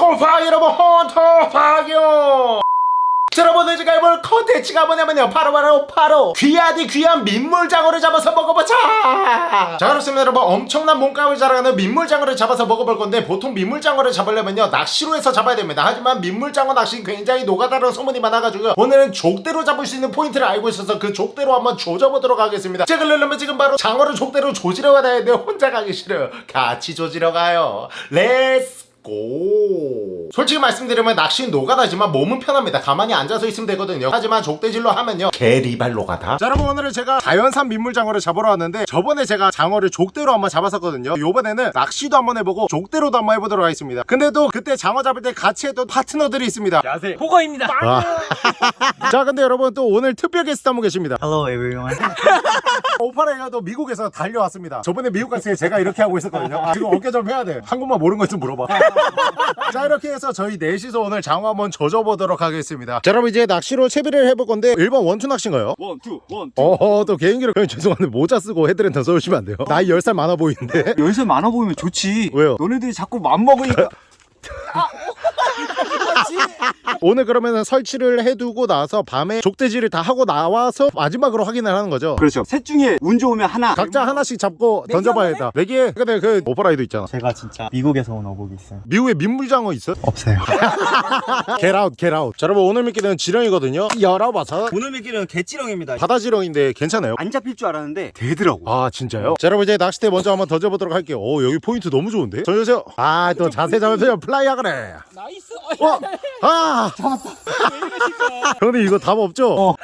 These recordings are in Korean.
네, 안녕하세요 곰팡이 여러분 헌터팡이요 자, 여러분 제가 해볼 컨텐츠가 뭐냐면요. 바로 바로 바로 귀하디 귀한 민물장어를 잡아서 먹어보자. 자 그렇습니다 여러분. 엄청난 몸값을 자랑하는 민물장어를 잡아서 먹어볼 건데 보통 민물장어를 잡으려면요. 낚시로 해서 잡아야 됩니다. 하지만 민물장어 낚시는 굉장히 노가다라는 소문이 많아가지고 오늘은 족대로 잡을 수 있는 포인트를 알고 있어서 그 족대로 한번 조져보도록 하겠습니다. 자 그러려면 지금 바로 장어를 족대로 조지러 가야 되는데 혼자 가기 싫어요. 같이 조지러 가요. Let's go. 솔직히 말씀드리면 낚시는 노가다지만 몸은 편합니다. 가만히 앉아서 있으면 되거든요. 하지만 족대질로 하면요. 개리발 노가다. 자 여러분 오늘은 제가 자연산 민물장어를 잡으러 왔는데 저번에 제가 장어를 족대로 한번 잡았었거든요. 요번에는 낚시도 한번 해보고 족대로도 한번 해보도록 하겠습니다. 근데 또 그때 장어 잡을 때 같이 했던 파트너들이 있습니다. 야세 호거입니다. 자 근데 여러분 또 오늘 특별 게스트 한 분 계십니다. Hello everyone. 오파레가 또 미국에서 달려왔습니다. 저번에 미국 갔을 때 제가 이렇게 하고 있었거든요. 아, 지금 어깨 좀 해야 돼. 한국말 모르는 거 있으면 물어봐 자 이렇게 해서 저희 넷이서 오늘 장어 한번 조져보도록 하겠습니다 자 여러분 이제 낚시로 채비를 해볼 건데 일반 원투 낚시인가요? 원투 원투. 어허 또 개인기로 그냥 죄송한데 모자 쓰고 헤드랜턴 써주시면 안 돼요? 나이 10살 많아 보이는데 열 살 많아 보이면 좋지. 왜요? 너네들이 자꾸 맘 먹으니까. 오늘 그러면 설치를 해두고 나서 밤에 족대질을 다 하고 나와서 마지막으로 확인을 하는 거죠 그렇죠. 셋 중에 운 좋으면 하나. 각자 하나씩 잡고 던져봐야겠다 내기에 근데 그 오퍼라이도 있잖아 제가 진짜 미국에서 온 어복이 있어요. 미국에 민물장어 있어? 없어요. Get out get out 자 여러분 오늘 미끼는 지렁이거든요 열어봐서 오늘 미끼는 개지렁입니다. 바다 지렁인데 괜찮아요? 안 잡힐 줄 알았는데 되더라고. 아 진짜요? 자 여러분 이제 낚싯대 먼저 한번 던져보도록 할게요 오 여기 포인트 너무 좋은데? 던져주세요 아또 자세 잡으세요 Fly 하그래 nice. 와! 아! 잡았다 형님 이거 답 없죠? 어,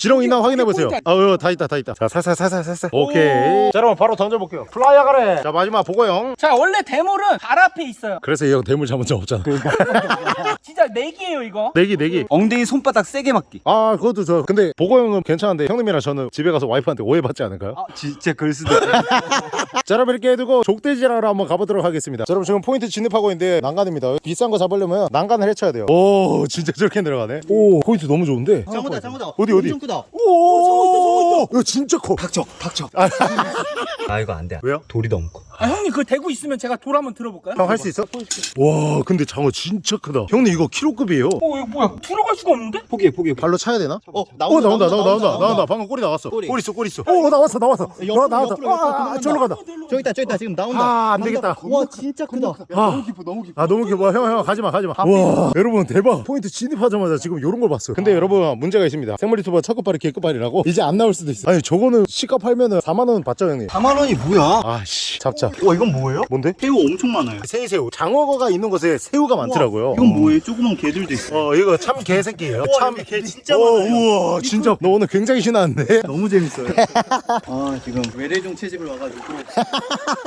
지렁이 있나 확인해보세요. 아 어, 다 있다 다 있다. 자 살살 살살 살살. 오케이. 자 여러분 바로 던져볼게요. Fly 하그래 자 마지막 보고형. 자 원래 대물은 발 앞에 있어요. 그래서 이 형 대물 잡은 적 없잖아. 진짜 내기예요 이거. 내기 내기. 엉덩이 손바닥 세게 맞기. 아 그것도 저 근데 보고형은 괜찮은데 형님이랑 저는 집에 가서 와이프한테 오해받지 않을까요? 아 진짜 그럴 수도 있어. 자 여러분 이렇게 해두고 족대질하러 한번 가보도록 하겠습니다. 자, 여러분 지금 포인트 진입하고 있는데 난관입니다. 비싼 거 잡으려면 난관을 헤쳐야 돼요. 오 진짜 저렇게 내려가네. 오 포인트 너무 좋은데? 장어다, 장어다. 어디 어디 크다. 오 이거 진짜 커 닥쳐 닥쳐. 아 이거 안 돼. 왜요? 돌이 너무 커. 아 형님 그 대구 있으면 제가 돌 한번 들어볼까요? 형 할 수 있어? 와 근데 장어 진짜 크다 형님 이거 키로급이에요 어 이거 뭐야? 들어갈 수가 없는데? 포기해 포기해. 발로 차야 되나? 어, 어 나온다 나온다 나온다 나온다, 방금 꼬리 나왔어 꼬리, 있어 꼬리 있어 오 나왔어 나왔어 옆으로, 나 나왔다 아, 아. 저리로 간다 저기 있다, 저기 있다. 지금 나온다. 아, 안 되겠다. 와, 진짜 크다. 아, 깊어 너무 깊어. 아 너무 귀여워 형형 가지마 가지마 와 여러분 대박 포인트 진입하자마자 지금 요런 걸 봤어요 근데 여러분 문제가 있습니다 생물 유튜버 첫 끝발이 개끝발이라고 이제 안 나올 수도 있어 아니 저거는 시가 팔면은 4만원 받죠 형님 4만 원이 뭐야? 아씨 잡자 와, 이건 뭐예요? 뭔데? 새우 엄청 많아요. 생새우 장어가 있는 곳에 새우가 많더라고요 이건 뭐예요? 조그만 게들도 있어. 어 이거 참 개새끼예요 참 여기 게 진짜 어, 많아요. 우와 진짜 너 오늘 굉장히 신나는데 너무 재밌어요. 아, 지금 외래종 채집을 와가지고.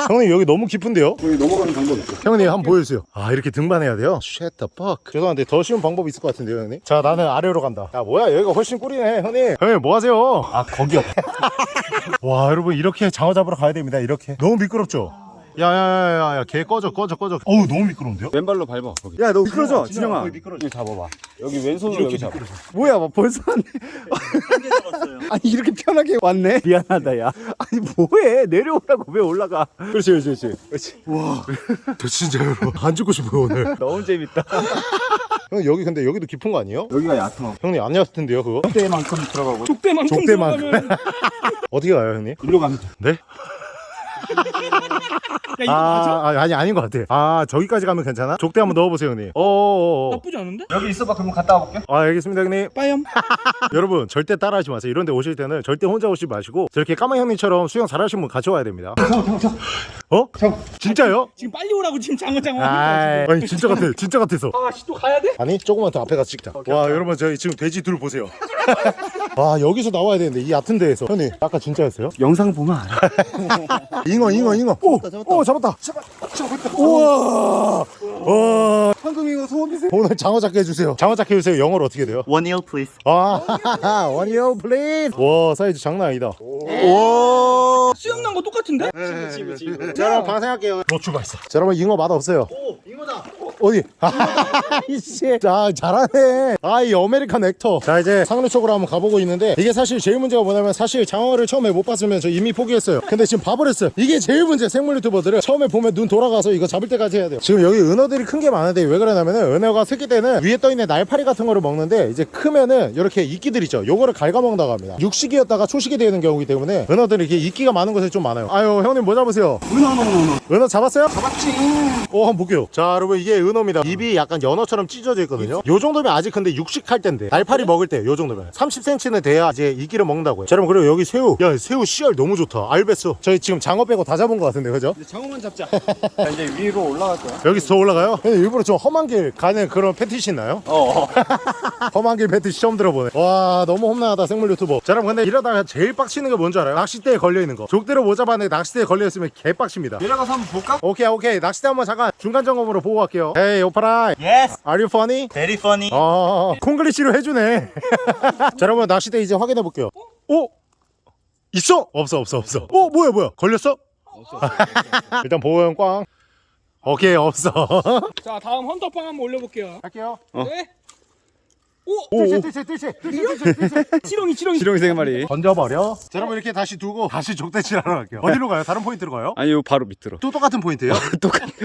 형님 여기 너무 깊은데요? 여기 넘어가는 방법 있어. 형님 한번 보여주세요 아 이렇게 등반해야 돼요? Shut the fuck 죄송한데 더 쉬운 방법이 있을 것 같은데요 형님? 자 나는 아래로 간다 야 뭐야 여기가 훨씬 꿀이네 형님 형님 뭐 하세요? 아 거기요. 와 여러분 이렇게 장어 잡으러 가야 됩니다 이렇게 너무 미끄럽죠? 야야야야야 개 꺼져 꺼져 꺼져 어우 너무 미끄러운데요? 왼발로 밟아. 거기. 야, 너 미끄러져 진영아, 진영아. 거기 미끄러져. 여기 잡아봐. 여기 왼손으로 여기 잡아. 뭐야, 막 벌써 왔네. 아니, 이렇게 편하게 왔네? 미안하다, 야. 아니, 뭐해? 내려오라고 왜 올라가? 그렇지 그렇지 그렇지 그렇지 와저 진짜 여러분 안 죽고 싶어요 오늘 너무 재밌다. 형 여기 근데 여기도 깊은 거 아니에요? 여기가 얕어. 형님 안 얕을 텐데요 그거? 때만큼 들어가고. 족대만큼 족대만큼. 들어가면 어떻게 가요 형님? 일로 가면 돼. 네? 야 이거 맞아? 아, 아 아니 아닌 것 같아 아 저기까지 가면 괜찮아? 족대 한번 넣어보세요 형님 어어어 나쁘지 않은데? 여기 있어봐. 그러면 갔다 와볼게. 아 알겠습니다 형님 빠염. 여러분 절대 따라하지 마세요 이런 데 오실 때는 절대 혼자 오지 마시고 저렇게 까만 형님처럼 수영 잘하시는 분 같이 와야 됩니다 어? 진짜요? 지금 빨리 오라고 지금 장어 장어. 아이, 아니 진짜 같아 진짜 같아서 아씨 또 가야 돼? 아니 조금만 더 앞에 가서 찍자 와 여러분 저희 지금 돼지 둘 보세요 와 여기서 나와야 되는데 이 얕은 데에서 형님 아까 진짜였어요? 영상 보면 알아. 잉어 잉어 잉어 오! 오 잡았다 잡았다 우와 와 방금 이거 소원비세. 오늘 장어 잡게 해주세요 장어 잡게 해주세요 영어로 어떻게 돼요? One ear, please. 아 원이요 please 와 사이즈 장난 아니다 수영 난거 똑같은데? 자 여러분 방생할게요 로 출발했어 자 여러분 잉어 맛 없어요 오, 이거다. 어디? 아이씨. 자, 잘하네. 아, 이 American actor. 자, 이제 상류 쪽으로 한번 가보고 있는데 이게 사실 제일 문제가 뭐냐면 사실 장어를 처음에 못 봤으면 저 이미 포기했어요. 근데 지금 봐버렸어요. 이게 제일 문제. 생물 유튜버들은 처음에 보면 눈 돌아가서 이거 잡을 때까지 해야 돼요. 지금 여기 은어들이 큰 게 많은데 왜 그러냐면은 은어가 새끼 때는 위에 떠 있는 날파리 같은 거를 먹는데 이제 크면은 이렇게 이끼들 있죠. 요거를 갉아먹는다고 합니다. 육식이었다가 초식이 되는 경우이기 때문에 은어들이 이렇게 이끼가 많은 곳에 좀 많아요. 아유, 형님 뭐 잡으세요? 은어 은어 은어 은어 잡았어요? 잡았지. 어, 한번 볼게요. 자, 여러분 이게 은어입니다. 입이 약간 연어처럼 찢어져 있거든요. 요 정도면 아직 근데 육식할 때인데 날파리 먹을 때 요 정도면 30cm 는 돼야 이제 이끼를 먹는다고요. 자, 여러분 그리고 여기 새우. 야, 새우 씨알 너무 좋다. 알베스. 저희 지금 장어 빼고 다 잡은 것 같은데, 그죠? 이제 장어만 잡자 자 이제 위로 올라갈 거야 여기서 더 올라가요? 근데 일부러 좀 험한 길 가는 그런 패티시 있나요? 어 험한 길 패티시 처음 들어보네. 와, 너무 험난하다 생물 유튜버. 자, 여러분 근데 이러다가 제일 빡치는 게 뭔지 알아요? 낚싯대에 걸려 있는 거. 족대로 못 잡았는데 낚싯대에 걸려 있으면 개빡칩니다. 내려가서 한번 볼까? 오케이 오케이 낚싯대 한번 잠깐 중간 점검으로 보고 갈게요 Hey 오파라이 Yes, Are you funny? very funny. 어 콩글리시로 해주네 자 여러분 낚싯대 이제 확인해 볼게요 오? 있어? 없어 없어 없어 어 뭐야 뭐야 걸렸어? 일단 보고형 꽝 오케이 없어 자, 다음 헌터퐝 한번 올려볼게요. 할게요 네. 오, 오 뜰채 뜰채 뜰채 뜰채 뜰채 지렁이, 지렁이. 지렁이 세 마리. 던져버려. 자 여러분 이렇게 다시 두고 다시 족대질 하러 갈게요. 어디로 가요? 다른 포인트로 가요? 아니 요 바로 밑으로. 또 똑같은 포인트예요? 똑같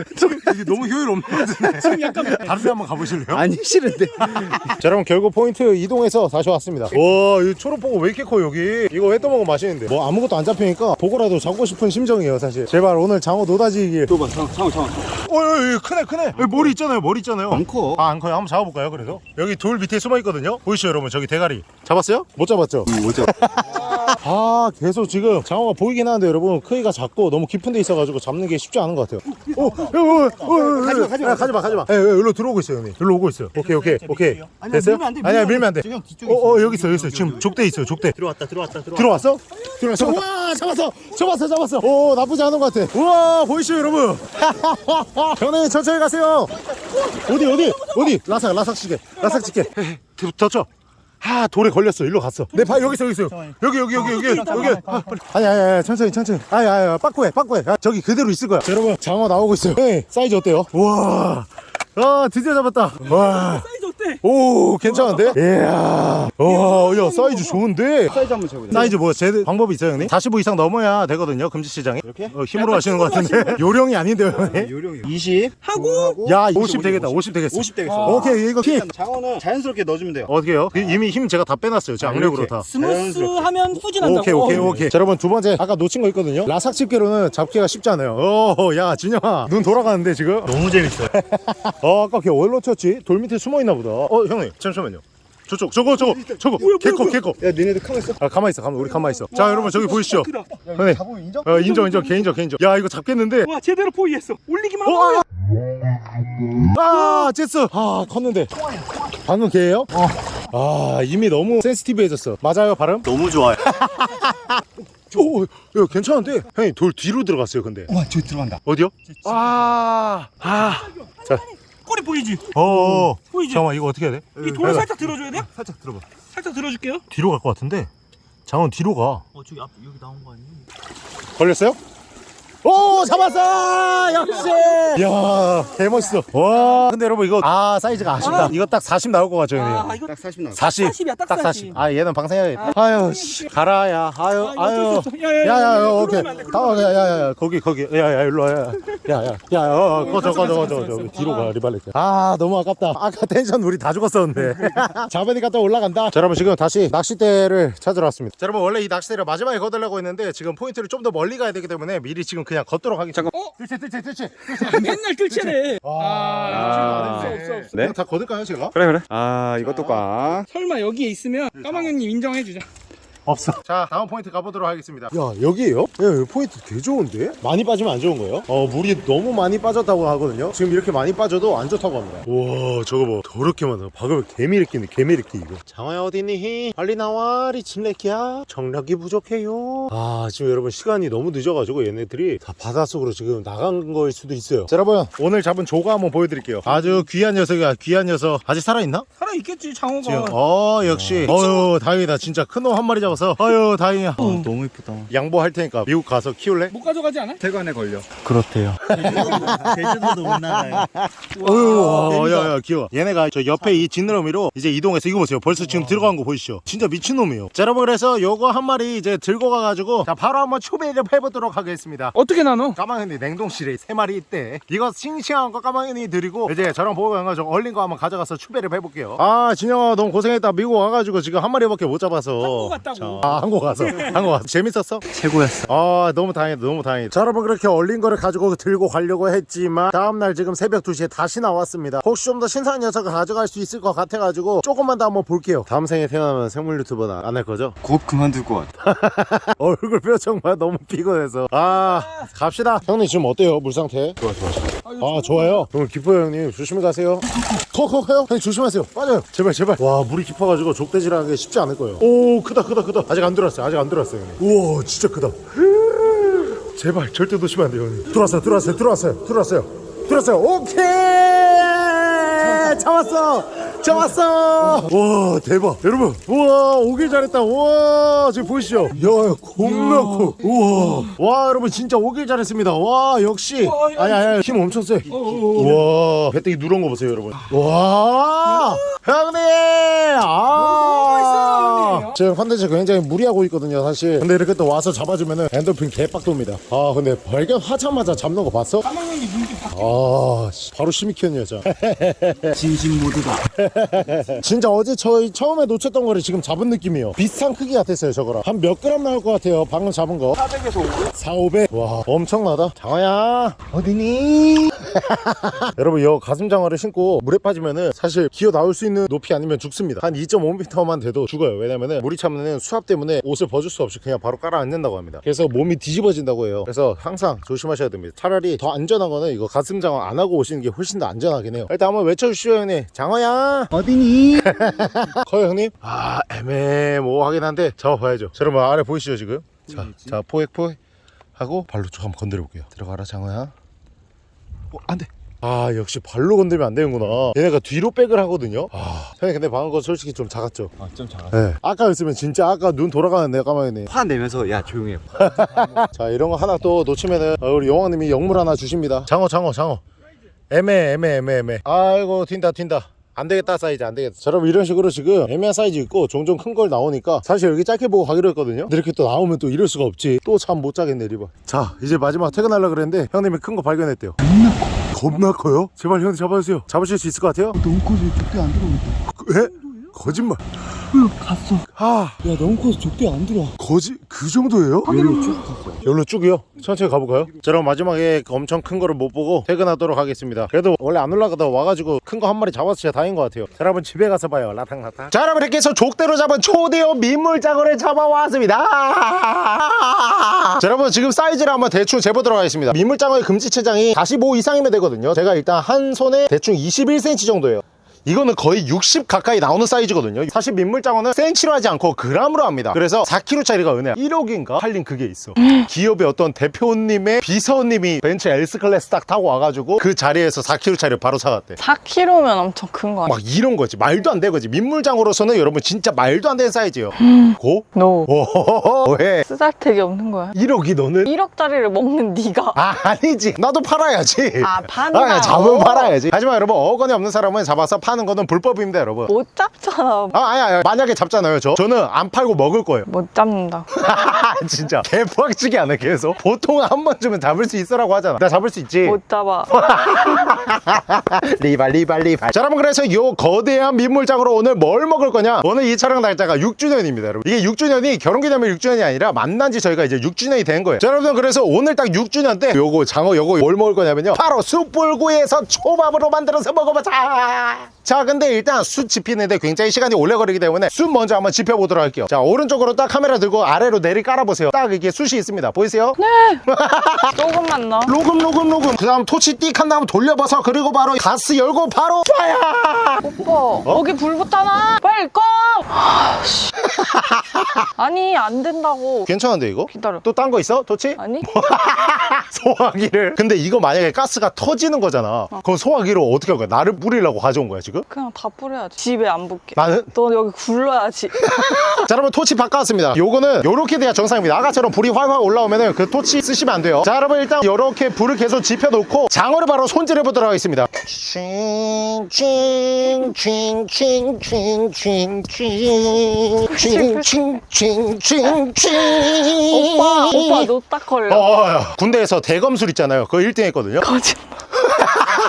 이게 너무 효율 없는 것 같은데. 지금 약간 다른 데 한번 가보실래요? 아니 싫은데. 자 여러분 결국 포인트 이동해서 다시 왔습니다. 와이 초록 보고 왜 이렇게 커 여기? 이거 회 떠먹으면 맛있는데. 뭐 아무것도 안 잡히니까 보고라도 잡고 싶은 심정이에요 사실. 제발 오늘 장어 노다지길. 또 봐, 장어, 장어, 장어. 어이 크네 크네. 여기 머리 있잖아요 머리 있잖아요. 안 커. 아안 커요? 한번 잡아볼까요 그래도? 여기 돌 밑에 숨어 있거든요. 보이시죠 여러분? 저기 대가리. 잡았어요? 못 잡았죠? 뭐죠? 아 계속 지금 장어가 보이긴 하는데 여러분 크기가 작고 너무 깊은 데 있어가지고 잡는 게 쉽지 않은 것 같아요. 오, 오, 오, 오, 오, 가지마 가지마 가지마. 가지마 예, 예, 일로 들어오고 있어요 형님. 일로 오고 있어요. 오케이 오케이 오케이. 됐어요? 밀면 안 돼, 아니야 밀면 안 안돼. 돼. 형 뒤쪽에 어, 어 여기 있어 여기 있어 지금 족대 있어요 족대. 들어왔다, 들어왔다, 들어왔다. 들어왔어? 들어왔어 와 잡았어 잡았어 잡았어. 오 나쁘지 않은 것 같아. 우와 보이시죠 여러분? 형님 천천히 가세요. 어디 어디? 어디? 라삭 라삭 시계 라삭 시계 덧쳐 아 돌에 걸렸어. 일로 갔어. 내발 여기 있어 여기 있어. 여기 여기 여기 여기. 여기. 아. 아니 아니 아니 천천히 천천히. 아니 아니 아니, 빠꾸해 빠꾸해. 아, 저기 그대로 있을 거야. 자, 여러분 장어 나오고 있어요. 네, 사이즈 어때요? 우와. 아 드디어 잡았다. 와 어때? 오 괜찮은데? 이야. 와야 사이즈 좋은데? 사이즈 한번 재보자. 사이즈 뭐 제 방법이 있어요 형님? 45 이상 넘어야 되거든요 금지 시장에. 이렇게? 어, 힘으로 하시는 것 같은데. 요령이 아닌데요 형님? 요령이 20 하고? 야 50 되겠다 50 되겠어. 50 되겠어. 오케이 이거 키 장어는 자연스럽게 넣어주면 돼요. 어떻게 해요? 그 이미 힘 제가 다 빼놨어요 제 악력으로. 다. smooth하면 후진한다고. 오케이 오케이 오케이. 자 여러분 두 번째 아까 놓친 거 있거든요? 라삭 집게로는 잡기가 쉽지 않아요. 어야 진영아. 눈 돌아가는데 지금? 너무 재밌어요. 어 아까 걔 어디로 튀었지? 돌 밑에 숨어 있나 보다 어 형님 잠시만요 저쪽 저거 저거 저거 개커 개커 야 니네들 가만 있어 아 가만히 있어 가만 우리 가만히 있어 자 여러분 저기 보이시죠. 형님 잡으면 인정? 어 인정 인정 개인적 개인적 야 이거 잡겠는데 와, 제대로 포위했어. 올리기만 어, 하고. 아 제스 아 컸는데 방금 걔예요? 어아 이미 너무 센시티브해졌어 맞아요 발음? 너무 좋아요. 오, 야, 괜찮은데? 형님, 돌 뒤로 들어갔어요, 근데. 와 저기 들어간다 어디요? 아, 아. 자, 꼬리 보이지? 어, 보이지? 잠깐만, 이거 어떻게 해야 돼? 이 돌을 살짝 들어줘야 돼? 살짝 들어봐 살짝 들어줄게요. 뒤로 갈 것 같은데? 장은 뒤로 가. 어, 저기 앞 여기 나온 거 아니에요? 걸렸어요? 오, 잡았어! 역시! 이야, 개멋있어. 와. 근데 여러분, 이거, 아, 사이즈가 아쉽다. 아. 이거 딱 40 나올 것 같죠, 형님? 아, 이거 딱 40 나와 40. 40이야, 딱 40. 40. 아, 얘는 방생해야겠다. 아유, 씨. 가라, 야. 아유, 아, 아유. 어쩔 수 없어. 야, 야, 야, 야, 야, 야, 오케이. 들어오면 안 돼, 다, 들어오면 야, 야, 야, 거기, 거기. 야, 야, 일로 와. 야, 야, 야, 야, 어, 어, 꺼져, 꺼져, 꺼져, 꺼져. 뒤로 가, 리발레트. 아, 너무 아깝다. 아까 텐션 우리 다 죽었었는데. 잡으니까 또 올라간다. 자, 여러분, 지금 다시 낚싯대를 찾으러 왔습니다. 자, 여러분, 원래 이 낚싯대를 마지막에 거들려고 했는데, 지금 포인트를 좀 더 멀리 가야 되기 때문에 미리 지금 그냥 걷도록 하겠습니다. 잠깐. 어? 뜰채, 뜰채, 뜰채. 맨날 뜰채래. 아, 없어, 없어, 없어. 네? 다 거둘까요, 제가? 그래 그래 아 이것도 꽝 설마 여기에 있으면 까망형님 인정해주자. 없어. 자, 다음 포인트 가보도록 하겠습니다. 야, 여기에요? 야, 여기 포인트 개 좋은데? 많이 빠지면 안 좋은 거예요? 어, 물이 너무 많이 빠졌다고 하거든요. 지금 이렇게 많이 빠져도 안 좋다고 합니다. 와, 저거 봐. 더럽게 많아. 박으면 개미리끼네, 개미리끼 이거. 장어야 어디니? 빨리 나와, 리친레키야. 정력이 부족해요. 아, 지금 여러분 시간이 너무 늦어가지고 얘네들이 다 바닷속으로 지금 나간 거일 수도 있어요. 자, 여러분, 오늘 잡은 조가 한번 보여드릴게요. 아주 귀한 녀석이야, 귀한 녀석. 아직 살아있나? 살아 있겠지 장어가. 지금 어 역시 어유 다행이다 진짜 큰 놈 한 마리 잡았어 잡아서 아유 다행이야 어, 너무 이쁘다. 양보할 테니까 미국 가서 키울래? 못 가져가지 않아? 태관에 걸려. 그렇대요. 제주도도 못 나가요. 어휴 야야 귀여워 얘네가 저 옆에 이 지느러미로 이제 이동해서 이거 보세요 벌써 지금 들어간 거 보이시죠 진짜 미친놈이에요 자 여러분 그래서 요거 한 마리 이제 들고 가가지고 자 바로 한번 초배를 해보도록 하겠습니다 어떻게 나눠? 까마귀 냉동실에 세 마리 있대 이거 싱싱한 거 까마귀 드리고 이제 저랑 보고 가가지고 얼린 거 한번 가져가서 추배를 해볼게요 아 진영아 너무 고생했다 미국 와가지고 지금 한 마리밖에 못 잡아서 한국 갔다고. 자, 아 한국 가서 한국 가서. 재밌었어? 최고였어. 아 너무 다행이다 너무 다행이다. 자 여러분 그렇게 얼린 거를 가지고 들고 가려고 했지만 다음날 지금 새벽 2시에 다시 나왔습니다. 혹시 좀 더 신선한 녀석을 가져갈 수 있을 것 같아가지고 조금만 더 한번 볼게요. 다음 생에 태어나면 생물 유튜버는 안 할 거죠? 곧 그만둘 것 같아. 얼굴 표정 봐 너무 피곤해서. 아 갑시다. 형님 지금 어때요? 물 상태? 좋아 좋아 아. 좋아요? 오늘 깊어요 형님. 조심히 가세요. 컥컥해요? 형님 조심하세요. 빠져요. 제발 제발. 와 물이 깊어가지고 족대질하는 게 쉽지 않을 거예요. 오 크다 크다 크다. 아직 안 들어왔어요. 아직 안 들어왔어요 형님. 우와 진짜 크다. 제발 절대 놓치면 안 돼요 형님. 들어왔어요 들어왔어요 들어왔어요 들어왔어요. 들어왔어요. 오케이! 잡았어 잡았어! 와 대박. 여러분 우와 오길 잘했다. 우와 지금 보이시죠? 야 겁나 커. 우와. 와 여러분 진짜 오길 잘했습니다. 와 역시. 아니 아니 힘 엄청 세. 우와. 배때기 누런 거 보세요 여러분. 와. 형님! 아. 지금 컨텐츠 굉장히 무리하고 있거든요 사실. 근데 이렇게 또 와서 잡아주면은 엔돌핀 개빡도입니다. 아 근데 발견하자마자 잡는 거 봤어? 까망형이 눈이 바... 아 씨, 바로 시미키언 여자 진심 모드다. 진짜 어제 저희 처음에 놓쳤던 거를 지금 잡은 느낌이에요. 비슷한 크기 같았어요 저거랑. 한 몇 그램 나올 것 같아요 방금 잡은 거. 400에서 500? 4, 500? 와 엄청나다. 장어야! 어디니? 여러분 이 가슴 장어를 신고 물에 빠지면은 사실 기어 나올 수 있는 높이 아니면 죽습니다. 한 2.5m만 돼도 죽어요. 왜냐면은 물이 차면은 수압 때문에 옷을 벗을 수 없이 그냥 바로 깔아앉는다고 합니다. 그래서 몸이 뒤집어진다고 해요. 그래서 항상 조심하셔야 됩니다. 차라리 더 안전한 거는 이거 가슴 장어 안 하고 오시는 게 훨씬 더 안전하긴 해요. 일단 한번 외쳐주시죠 형님. 장어야 어디니? 커요 형님? 아 애매모호하긴 한데 잡아봐야죠. 자 여러분 아래 보이시죠 지금? 자, 자 포획 포획 하고 발로 좀 한번 건드려 볼게요. 들어가라 장어야. 어 안돼. 아 역시 발로 건들면 안 되는구나. 얘네가 뒤로 백을 하거든요? 아 형님 근데 방금 거 솔직히 좀 작았죠? 아 좀 작아. 네. 아까였으면 진짜 아까 눈 돌아가는 내 까마귀네. 화 내면서 야 조용히 해. 자 이런 거 하나 또 놓치면은 어, 우리 용왕님이 영물 하나 주십니다. 장어 장어 장어 애매 애매 애매 애매. 아이고 튄다 튄다 안 되겠다 사이즈 안 되겠다 자, 여러분 이런 식으로 지금 애매한 사이즈 있고 종종 큰 걸 나오니까 사실 여기 짧게 보고 가기로 했거든요 근데 이렇게 또 나오면 또 이럴 수가 없지 또 잠 못 자겠네 리버 자 이제 마지막 퇴근하려고 그랬는데 형님이 큰 거 발견했대요 겁나 커 겁나 커요? 제발 형님 잡아주세요 잡으실 수 있을 것 같아요? 너무 커서 족대 안 들어오겠다. 에? 거짓말 갔어. 아 야 너무 커서 족대 안 들어. 거짓 그 정도예요? 여기로 쭉 갔어. 열로 쭉이요? 천천히 가볼까요? 자 그럼 마지막에 그 엄청 큰 거를 못 보고 퇴근하도록 하겠습니다 그래도 원래 안 올라가다 와가지고 큰 거 한 마리 잡아서 진짜 다행인 것 같아요 자 여러분 집에 가서 봐요 라탕라탕 자 여러분 이렇게 해서 족대로 잡은 초대형 민물장어를 잡아왔습니다 자 여러분 지금 사이즈를 한번 대충 재보도록 하겠습니다 민물장어의 금지체장이 45 이상이면 되거든요 제가 일단 한 손에 대충 21cm 정도예요 이거는 거의 60 가까이 나오는 사이즈거든요. 사실 민물장어는 센치로 하지 않고 그람으로 합니다. 그래서 4kg짜리가 은혜야. 1억인가? 팔린 그게 있어. 기업의 어떤 대표님의 비서님이 벤츠 S클래스 딱 타고 와가지고 그 자리에서 4kg짜리 바로 사갔대. 4kg면 엄청 큰 거 아니야? 막 이런 거지. 말도 안 되는 거지? 민물장어로서는 여러분 진짜 말도 안 되는 사이즈예요. 고? 너 오호호호. 왜? 쓰잘데기 없는 거야? 1억이 너는? 1억짜리를 먹는 네가. 아 아니지. 나도 팔아야지. 아, 판다. 아, 잡으면 어. 팔아야지. 하지만 여러분 어건이 없는 사람은 잡아서 파는 거는 불법입니다 여러분 못 잡잖아 아, 아니, 아니, 만약에 잡잖아요, 저. 저는 안 팔고 먹을 거예요. 못 잡는다 진짜. 개빡치게 안 해, 계속. 보통 한 번쯤은 잡을 수 있어라고 하잖아. 나 잡을 수 있지. 못 잡아 리발, 리발, 리발. 자, 여러분, 그래서 요 거대한 민물장으로 오늘 뭘 먹을 거냐? 오늘 이 촬영 날짜가 6주년입니다, 여러분. 이게 6주년이 결혼기념일 6주년이 아니라 만난 지 저희가 이제 6주년이 된 거예요. 자, 여러분, 그래서 오늘 딱 6주년 때 요거, 장어, 요거 뭘 먹을 거냐면요. 바로 숯불구이에서 초밥으로 만들어서 먹어보자. 자, 근데 일단 숯 집히는데 굉장히 시간이 오래 걸리기 때문에 숯 먼저 한번 집혀보도록 할게요. 자, 오른쪽으로 딱 카메라 들고 아래로 내리 깔아보세요. 딱 이게 숯이 있습니다. 보이세요? 조금만 넣어 로금 로금 로금 그 다음 토치 띡한 다음 돌려봐서 그리고 바로 가스 열고 바로 파야 오빠 거기 불 붙잖아 빨리 꺼. 아니 안 된다고 괜찮은데 이거? 기다려 또 딴 거 있어? 토치? 아니 소화기를 근데 이거 만약에 가스가 터지는 거잖아 그럼 소화기로 어떻게 할 거야? 나를 뿌리려고 가져온 거야 지금 지금? 그냥 다 뿌려야지. 집에 안 붙게. 나는? 너 여기 굴러야지. 자 여러분 토치 바꿔왔습니다 요거는 요렇게 돼야 정상입니다 아까처럼 불이 활활 올라오면은 그 토치 쓰시면 안 돼요 자 여러분 일단 요렇게 불을 계속 지펴놓고 장어를 바로 손질해 보도록 하겠습니다 오빠, 오빠 너 딱 걸려. 어, 군대에서 대검술 있잖아요 그거 1등 했거든요 거짓말.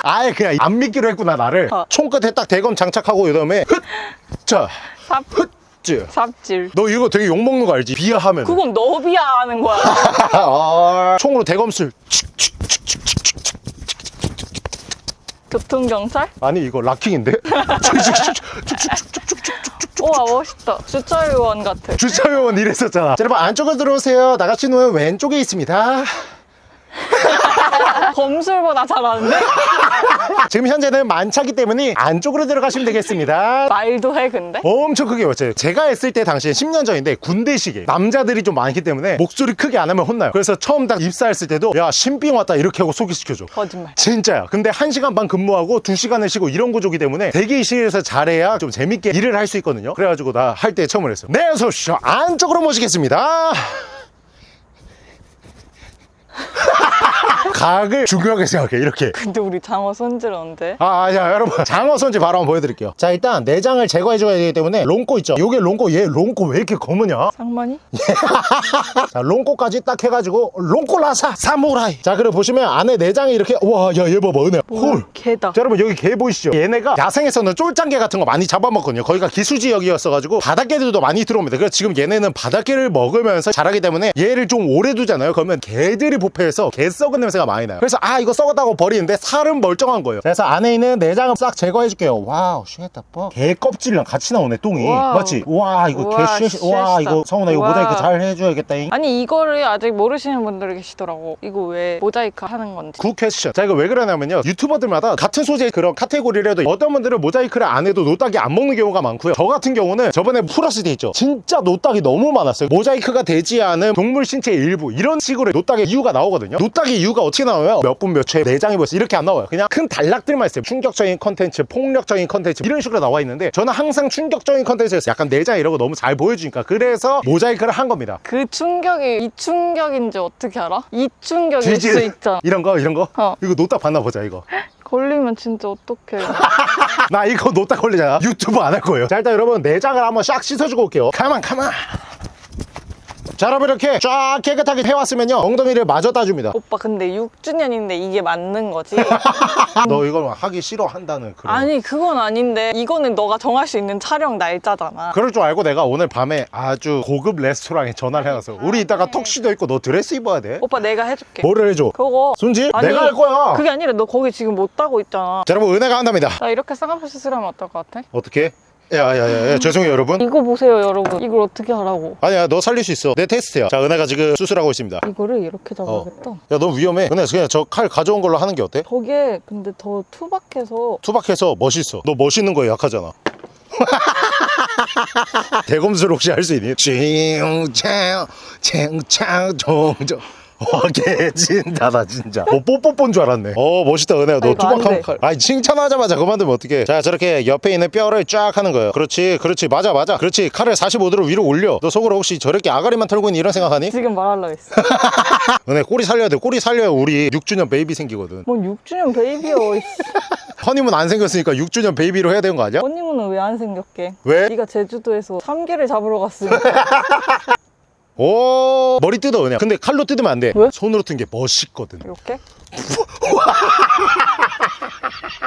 아예 그냥 안 믿기로 했구나 나를 어. 총 끝에 딱 대검 장착하고 그 다음에 흑자 삽, 흑즈 삽질. 너 이거 되게 욕먹는 거 알지? 비하하면 그건 너 비하하는 거야. 아, 총으로 대검술 교통경찰? 아니 이거 락킹인데? 우와 멋있다. 주차요원 같아. 주차요원 이랬었잖아 자, 여러분 안쪽으로 들어오세요 나가시는 왼쪽에 있습니다 검술보다 잘하는데? 지금 현재는 만차기 때문에 안쪽으로 들어가시면 되겠습니다. 말도 해 근데? 엄청 크게 외쳐요 제가 했을 때 당시엔 10년 전인데 군대식에 남자들이 좀 많기 때문에 목소리 크게 안 하면 혼나요. 그래서 처음 딱 입사했을 때도 야 신빙 왔다 이렇게 하고 소개시켜줘. 거짓말. 진짜야. 근데 1시간 반 근무하고 2시간을 쉬고 이런 구조기 때문에 대기실에서 잘해야 좀 재밌게 일을 할 수 있거든요. 그래가지고 나 할 때 처음을 했어 네 어서 오십시오. 안쪽으로 모시겠습니다 각을 중요하게 생각해 이렇게 근데 우리 장어 손질 언제? 아, 아, 자, 여러분. 장어 손질 바로 한번 보여드릴게요. 자, 일단 내장을 제거해줘야 되기 때문에 똥꼬 있죠? 요게 똥꼬, 얘 똥꼬 왜 이렇게 검으냐? 상만이? 자, 똥꼬까지 딱 해가지고, 똥꼬 라사, 사무라이. 자, 그리고 보시면 안에 내장이 이렇게, 와, 야, 얘 봐봐, 은혜. 헐. 게다. 자, 여러분, 여기 게 보이시죠? 얘네가 야생에서는 쫄짱게 같은 거 많이 잡아먹거든요. 거기가 기수지역이었어가지고, 바닷게들도 많이 들어옵니다. 그래서 지금 얘네는 바닷게를 먹으면서 자라기 때문에 얘를 좀 오래 두잖아요. 그러면 게들이 부패해서 게 썩은 냄새가 많이 나요. 그래서, 아, 이거 썩었다고 버리는데 살은 멀쩡한 거예요. 그래서 안에 있는 내장을 싹 제거해 줄게요. Wow, shit the fuck. 게 껍질이랑 같이 나오네, 똥이. Wow. 맞지? 와, 이거 우와, 개 shit, 와, shit다. 이거 성훈아, 이거. 모자이크 잘 해줘야겠다 잉. 아니 이거를 아직 모르시는 분들이 계시더라고. 이거 왜 모자이크 하는 건지. Good question. 자, 이거 왜 그러냐면요. 유튜버들마다 같은 소재의 그런 카테고리를 해도 어떤 분들은 모자이크를 안 해도 노딱이 안 먹는 경우가 많고요. 저 같은 경우는 저번에 플러스 돼 있죠. 진짜 노딱이 너무 많았어요. 모자이크가 되지 않은 동물 신체의 일부. 이런 식으로 노딱의 이유가 나오거든요. 노딱의 이유가 어떻게 나와요? 몇 분 몇 초에 내장이 벌써 이렇게 안 나와요. 그냥 큰 단락들만 있어요. 충격적인 컨텐츠, 폭력적인 컨텐츠 이런 식으로 나와 있는데 저는 항상 충격적인 컨텐츠에서 약간 내장 이런 거 너무 잘 보여주니까 그래서 모자이크를 한 겁니다. 그 충격이 이 충격인지 어떻게 알아? 이 충격일 뒤질- 수 있잖아. 이런 거 이런 거 어. 이거 노딱 봤나 보자 이거 걸리면 진짜 어떡해. 나 이거 노딱 걸리잖아 유튜브 안 할 거예요 자 일단 여러분 내장을 한번 싹 씻어주고 올게요 가만 가만 자 여러분 이렇게 쫙 깨끗하게 해왔으면요 엉덩이를 마저 따줍니다 오빠 근데 6주년인데 이게 맞는 거지? 너 이걸 하기 싫어한다는 그런 아니 그건 아닌데 이거는 너가 정할 수 있는 촬영 날짜잖아. 그럴 줄 알고 내가 오늘 밤에 아주 고급 레스토랑에 전화를 해놨어 우리 이따가 턱시도 입고 너 드레스 입어야 돼 오빠 내가 해줄게. 뭐를 해줘 그거 손질? 아니, 내가 할 거야 그게 아니라 너 거기 지금 못 따고 있잖아. 자 여러분 은혜가 한답니다 나 이렇게 쌍꺼풀 수술하면 어떨 것 같아? 어떻게? 야야야 죄송해요 여러분 이거 보세요 여러분. 이걸 어떻게 하라고? 아니야 너 살릴 수 있어 내 테스트야 자 은혜가 지금 수술하고 있습니다 이거를 이렇게 잡아야겠다. 야너 위험해 은혜 그냥 저 칼 가져온 걸로 하는 게 어때? 저게 근데 더 투박해서 투박해서 멋있어. 너 멋있는 거에 약하잖아. 대검술 혹시 할 수 있니? 칭창 칭창 종종 와 개찐따다 진짜 어 뽀뽀뽀인 줄 알았네 어 멋있다 은혜야 너 투박한 돼. 칼 아니 칭찬하자마자 그만두면 어떡해 자 저렇게 옆에 있는 뼈를 쫙 하는 거예요 그렇지 그렇지 맞아 맞아 그렇지 칼을 45도로 위로 올려 너 속으로 혹시 저렇게 아가리만 털고 있는 이런 생각하니? 지금 말하려고 했어. 은혜 꼬리 살려야 돼 꼬리 살려야 우리 6주년 baby 생기거든 뭔 6주년 baby여. 이씨. 허니문 안 생겼으니까 6주년 baby로 해야 되는 거 아니야? 허니문은 왜 안 생겼게? 왜? 네가 제주도에서 참게를 잡으러 갔으니 오 머리 뜯어 그냥 근데 칼로 뜯으면 안돼 왜? 손으로 뜯는 게 멋있거든 이렇게?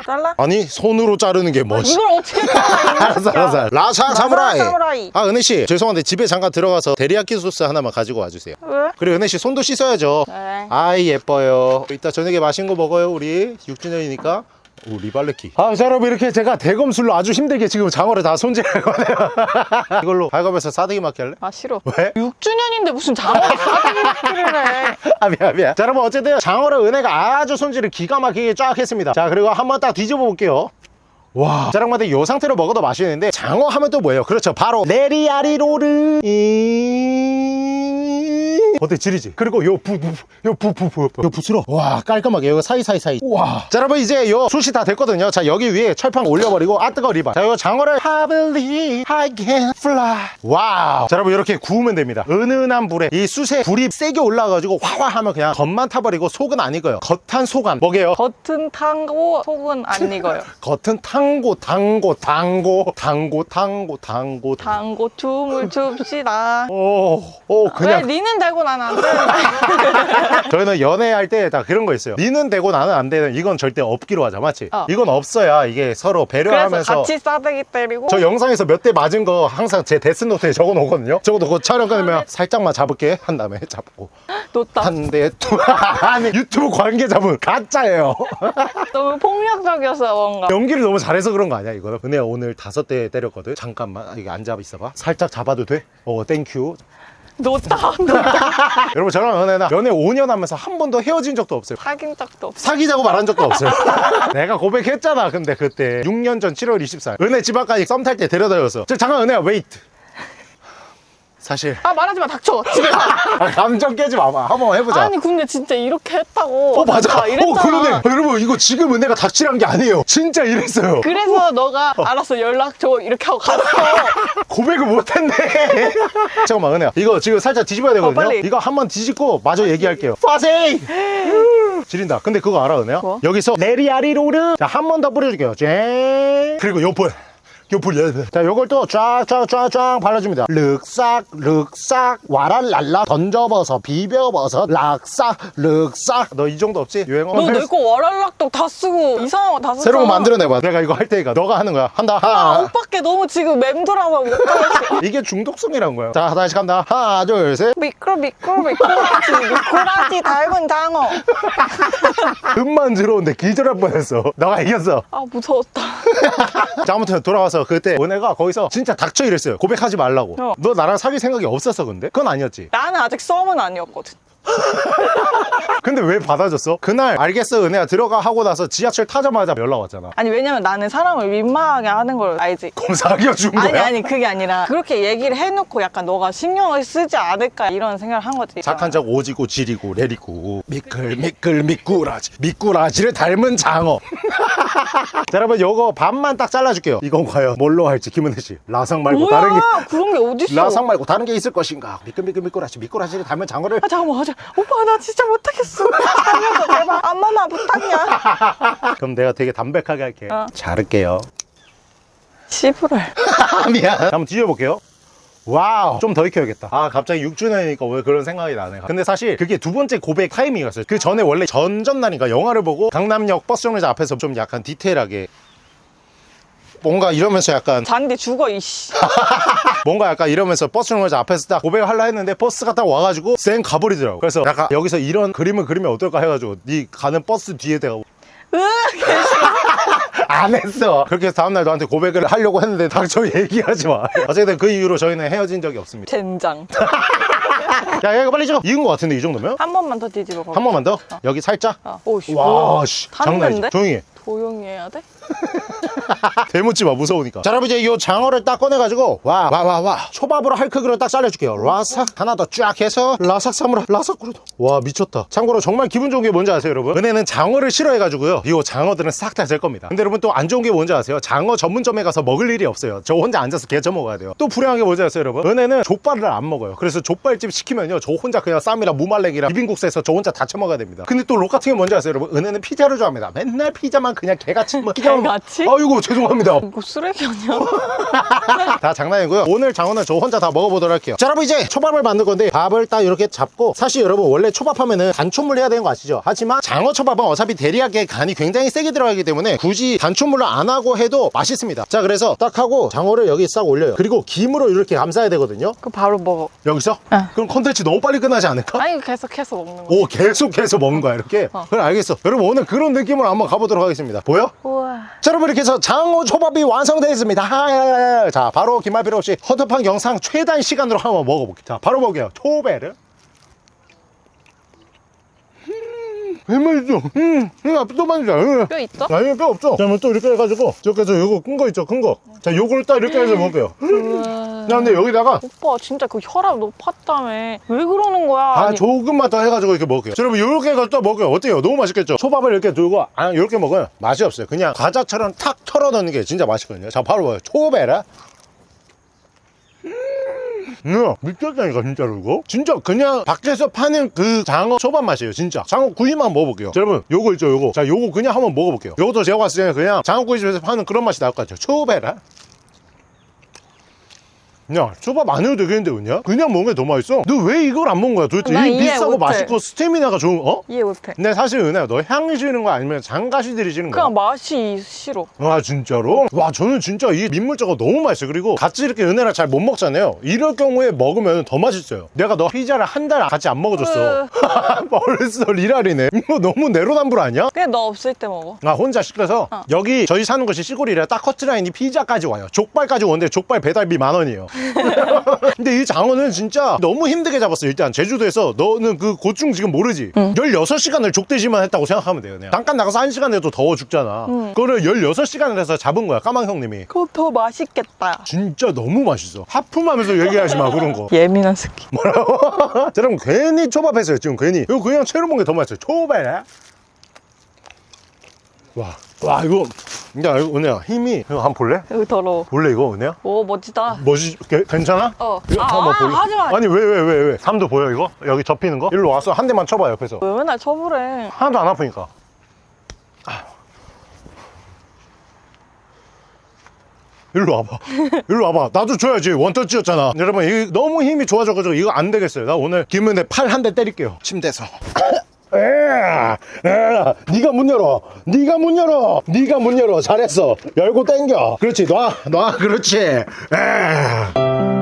잘라? 아니 손으로 자르는 게 멋있 이걸 어떻게 잘라? 알았어 알았어 라사 사무라이 사무라이. 아 은혜씨 죄송한데 집에 잠깐 들어가서 데리야끼 소스 하나만 가지고 와주세요 왜? 그리고 은혜씨 손도 씻어야죠 네. 아이 예뻐요 이따 저녁에 맛있는 거 먹어요 우리 6주년이니까 오 리발레키 아 자, 여러분 이렇게 제가 대검술로 아주 힘들게 지금 장어를 다 손질하거든요 이걸로 발갑에서 싸대기 맞게 할래? 아 싫어. 왜? 6주년인데 무슨 장어를 사대기 맞기를 해. 아 미안 미안 자 여러분 어쨌든 장어를 은혜가 아주 손질을 기가 막히게 쫙 했습니다 자 그리고 한번 딱 뒤집어 볼게요 와 자랑마다 이 상태로 먹어도 맛있는데 장어 하면 또 뭐예요 그렇죠 바로 레리아리로르 이... 어때 지리지? 그리고 요 부, 부, 요 부, 부, 부, 부. 요 붓으로 와 깔끔하게 여기 사이사이사이 와. 자 여러분 이제 요 숯이 다 됐거든요 자 여기 위에 철판 올려버리고 아 뜨거 리바 자요 장어를 I believe I can fly wow 자 여러분 이렇게 구우면 됩니다 은은한 불에 이 숯에 불이 세게 올라가가지고 화화 하면 그냥 겉만 타버리고 속은 안 익어요 겉한 속안 뭐게요? 겉은 탄고 속은 안 익어요. 겉은 탕고 당고 당고 당고 당고 당고 tango 춤을 춥시다. 오, 오왜 그냥 니는 되고 나 되는데? 저희는 연애할 때 다 그런 거 있어요 니는 되고 나는 안 되는 이건 절대 없기로 하자 맞지? 어. 이건 없어야 이게 서로 배려하면서 같이 싸대기 때리고 저 영상에서 몇 대 맞은 거 항상 제 데스노트에 적어 놓거든요 적어 놓고 촬영 끊으면 살짝만 잡을게 한 다음에 잡고 놓다. 한대두 유튜브 관계자분 가짜예요 너무 폭력적이었어 뭔가. 연기를 너무 잘해서 그런 거 아니야 이거는 은혜야 오늘 다섯 대 때렸거든 잠깐만 아, 이게 안 잡아 있어봐 살짝 잡아도 돼? 어 thank you 놓다. 여러분 저랑 은혜는 연애 5년 하면서 한 번도 헤어진 적도 없어요. 사귄 적도 없어. 사귀자고 말한 적도 없어요. 내가 고백했잖아 근데 그때. 6년 전 7월 24일. 은혜 집 앞까지 썸 탈 때 데려다 줬어 저 잠깐 은혜야 wait 사실. 아 말하지 마 닥쳐. 집에 가. 아, 감정 깨지 마봐 한번 해보자. 아니 근데 진짜 이렇게 했다고. 어 맞아. 나 이랬잖아. 어 그러네. 여러분 이거 지금 은혜가 닥치란 게 아니에요. 진짜 이랬어요. 그래서 너가 알았어 연락 줘 이렇게 하고 갔어. 고백을 못했네. 잠깐만 은혜야. 이거 지금 살짝 뒤집어야 되거든요. 어. 이거 한번 뒤집고 마저 얘기할게요. 파세이! 지린다. 근데 그거 알아 은혜야? 뭐? 여기서 레리아리로르. 자 한 번 더 뿌려줄게요. 쨍 그리고 요 불 요불 자 요걸 또 쫙쫙쫙쫙 발라줍니다. 륵싹 륵싹 와랄랄라 던져버섯 비벼버섯 락싹 륵싹 너 이 정도 없지? 유행어 너 내 거 와랄락떡 다 쓰고 이상한 거다 썼잖아. 새로운 거 만들어내봐. 내가 이거 할 테니까 너가 하는 거야. 한다. 아, 하나. 오빠께 너무 지금 맴돌아서 못 가겠어. 이게 중독성이란 거야. 자 다시 간다. 하나 둘 셋. 미끄러 미끄러 미끄러지 미꾸라지. 닮은 장어. 음만 들어오는데 기절할 뻔했어. 너가 이겼어. 아 무서웠다. 자 아무튼 돌아와서 그때 은혜가 거기서 진짜 닥쳐 이랬어요 고백하지 말라고 어. 너 나랑 사귈 생각이 없었어 근데? 그건 아니었지 나는 아직 썸은 아니었거든. 근데 왜 받아줬어? 그날 알겠어 은혜야 들어가 하고 나서 지하철 타자마자 연락 왔잖아 아니 왜냐면 나는 사람을 민망하게 하는 걸 알지. 그럼 사귀어준 거야? 아니 아니 그게 아니라 그렇게 얘기를 해놓고 약간 너가 신경을 쓰지 않을까 이런 생각을 한 거지. 착한 척 오지고 지리고 내리고 미끌 미끌 미꾸라지 미꾸라지를 닮은 장어 자 여러분 요거 반만 딱 잘라줄게요 이건 과연 뭘로 할지 김은혜 씨 라상 말고 뭐야 다른 게 그런 게 어딨어? 라상 말고 다른 게 있을 것인가 미끌 미끌 미꾸라지 미꾸라지를 닮은 장어를 아 잠깐만 하자. 오빠 나 진짜 못하겠어. 살려줘 제발. 안마마 부탁이야. 그럼 내가 되게 담백하게 할게 어. 자를게요 시부랄. 미안 한번 뒤져볼게요 wow. 좀 더 익혀야겠다. 아 갑자기 6주년이니까 왜 그런 생각이 나네. 근데 사실 그게 두 번째 고백 타이밍이었어요. 그 전에 원래 전전날인가 영화를 보고 강남역 버스 정류장 앞에서 좀 약간 디테일하게 뭔가 이러면서 약간 잔디 죽어 이씨. 뭔가 약간 이러면서 버스 정류장 앞에서 딱 고백을 하려 했는데 버스가 딱 와가지고 쌩 가버리더라고. 그래서 약간 여기서 이런 그림을 그리면 어떨까 해가지고 네 가는 버스 뒤에 대가 안 했어 그렇게 해서 다음날 너한테 고백을 하려고 했는데 닥쳐 얘기하지 마 어쨌든 그 이후로 저희는 헤어진 적이 없습니다 젠장. 야, 야, 이거 빨리 찍어. 익은 것 같은데, 이 정도면? 한 번만 더 뒤집어. 한 번만 더? 여기 살짝? 어. 오씨. 와, 씨. 장난 아니지. 조용히 해. 조용히 해야 돼? 대묻지 마, 무서우니까. 자, 여러분, 이제 이 장어를 딱 꺼내가지고, 와, 와, 와, 와. 초밥으로 할 크기로 딱 잘라줄게요. 라삭. 하나 더 쫙 해서, 라삭 사무라, 라삭 구르도. 와, 미쳤다. 참고로 정말 기분 좋은 게 뭔지 아세요, 여러분? 은혜는 장어를 싫어해가지고요. 이 장어들은 싹 다 될 겁니다. 근데 여러분 또 안 좋은 게 뭔지 아세요? 장어 전문점에 가서 먹을 일이 없어요. 저 혼자 앉아서 개쳐 먹어야 돼요. 또 불행한 게 뭔지 아세요, 여러분? 은혜는 족발을 안 먹어요. 그래서 족발집 시키면요. 저 혼자 그냥 쌈이랑 무말랭이랑 비빔국수에서 저 혼자 다 처먹어야 됩니다. 근데 또 록 같은 게 뭔지 아세요, 여러분? 은혜는 피자를 좋아합니다. 맨날 피자만 그냥 개같이 뭐 개같이? 아이고, 죄송합니다. 이거 쓰레기 아니야? 다 장난이고요. 오늘 장어는 저 혼자 다 먹어보도록 할게요. 자, 여러분 이제 초밥을 만들 건데 밥을 딱 이렇게 잡고 사실 여러분 원래 초밥하면은 단초물 해야 되는 거 아시죠? 하지만 장어 초밥은 어차피 대리하게 간이 굉장히 세게 들어가기 때문에 굳이 단초물로 안 하고 해도 맛있습니다. 자, 그래서 딱 하고 장어를 여기 싹 올려요. 그리고 김으로 이렇게 감싸야 되거든요. 그 바로 먹어. 여기서? 응. 그럼 컨텐츠 너무 빨리 끝나지 않을까? 아니 계속해서 먹는 거. 오 계속해서 먹는 거야 이렇게? 어. 그래 알겠어 여러분 오늘 그런 느낌으로 한번 가보도록 하겠습니다 보여? 우와. 자 여러분 이렇게 해서 장어 초밥이 완성되었습니다. 하야야야. 자 바로 긴말 필요 없이 헌터팡 영상 최단 시간으로 한번 먹어볼게요. 자 바로 먹게요. 초배를 왜 맛있어 음 이거 또 맛있어 음. 뼈 있어? 아니 뼈 없죠? 자 그러면 또 이렇게 해가지고 이렇게 해서 요거 큰 거 있죠? 큰거자 요거를 딱 이렇게 해서 먹을게요. 우와. 야 근데 여기다가 오빠 진짜 그 혈압 높았다며. 왜 그러는 거야? 아 아니, 조금만 더 해가지고 이렇게 먹을게요. 자, 여러분 요렇게 해서 또 먹어요. 어때요? 너무 맛있겠죠? 초밥을 이렇게 들고 아 이렇게 먹어요. 맛이 없어요. 그냥 과자처럼 탁 털어 넣는 게 진짜 맛있거든요. 자 바로 먹어요. 초밥에라 음, 미쳤다니까 진짜로 이거? 진짜 그냥 밖에서 파는 그 장어 초밥 맛이에요 진짜. 장어 구이만 먹어볼게요. 자, 여러분 요거 있죠 요거. 자 요거 그냥 한번 먹어볼게요. 요것도 제가 봤을 때는 그냥 장어 구이집에서 파는 그런 맛이 나올 것 같아요. 초밥에라 야 초밥 안 해도 되겠는데 그냥? 그냥 먹는 게 더 맛있어 너 왜 이걸 안 먹은 거야 도대체 나이 비싸고. 맛있고 스태미나가 좋은 어? 이해 못해 근데 사실 은혜야 너 향이 싫은 거 아니면 장가시 들이시는 거야? 그냥 맛이 싫어 아 진짜로? 와 저는 진짜 이 민물자가 너무 맛있어요 그리고 같이 이렇게 은혜랑 잘 못 먹잖아요 이럴 경우에 먹으면 더 맛있어요 내가 너 피자를 한 달 같이 안 먹어줬어 벌써 리랄이네 이거 너무 내로남불 아니야? 그냥 너 없을 때 먹어 나 혼자 시켜서 어. 여기 저희 사는 곳이 시골이라 딱 커트라인이 피자까지 와요 족발까지 오는데 족발 배달비 만 원이에요 근데 이 장어는 진짜 너무 힘들게 잡았어 일단 제주도에서 너는 그 고충 지금 모르지? 16시간을 족대지만 했다고 생각하면 돼요 그냥. 잠깐 나가서 1시간 해도 더워 죽잖아. 그거를 16시간을 해서 잡은 거야 까망 형님이. 그거 더 맛있겠다. 진짜 너무 맛있어. 하품하면서 얘기하지 마 그런 거. 예민한 새끼 자, 여러분 괜히 초밥했어요 지금 괜히. 이거 그냥 채로 먹는 게 더 맛있어요. 초밥 와, 와 이거 야 이거 은혜야 힘이 이거 한번 볼래? 여기 더러워 볼래 이거 은혜야? 오 멋지다? 게- 괜찮아? 어. 이거 아, 한번 아, 볼래? 하지마. 아니 왜왜 왜 왜, 삼도 보여 이거? 여기 접히는 거? 일로 와서 한 대만 쳐봐 옆에서 왜 맨날 쳐보래 하나도 안 아프니까 아. 일로 와봐 일로 와봐 나도 줘야지 원터치였잖아 여러분 이거 너무 힘이 좋아져가지고 이거 안 되겠어요 나 오늘 김은혜 팔 한 대 때릴게요 침대에서 에, 에, 네가 문 열어. 네가 문 열어. 네가 문 열어. 잘했어. 열고 땡겨. 그렇지. 놔 놔. 그렇지. 에.